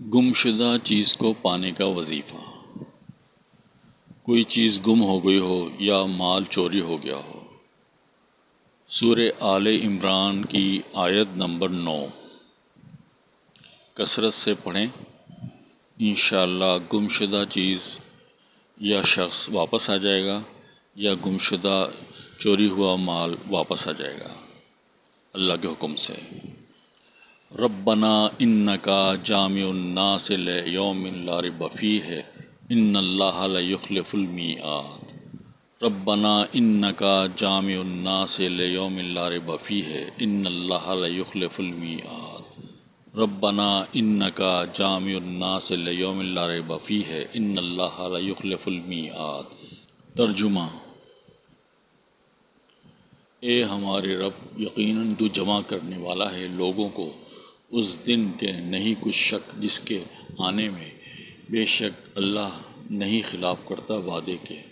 گمشدہ چیز کو پانے کا وظیفہ۔ کوئی چیز گم ہو گئی ہو یا مال چوری ہو گیا ہو۔ سورہ آل عمران کی آیت نمبر نو۔ کثرت سے پڑھیں۔ انشاءاللہ گمشدہ چیز یا شخص واپس آ جائے گا یا گمشدہ چوری ہوا مال واپس آ جائے گا۔ اللہ کے حکم سے۔ ربنا انکا جامع الناس لیوم لا ریب فیہ، ان اللہ لیخلف المیعاد۔ ربنا انکا جامع الناس لیوم لا ریب فیہ، ان اللہ لیخلف المیعاد۔ ربنا انکا جامع الناس لیوم لا ریب فیہ، ان اللہ لیخلف المیعاد۔ ترجمہ اے ہمارے رب، یقیناً تو جمع کرنے والا ہے لوگوں کو اس دن کے نہیں کچھ شک جس کے آنے میں بے شک اللہ نہیں خلاف کرتا وعدے کے۔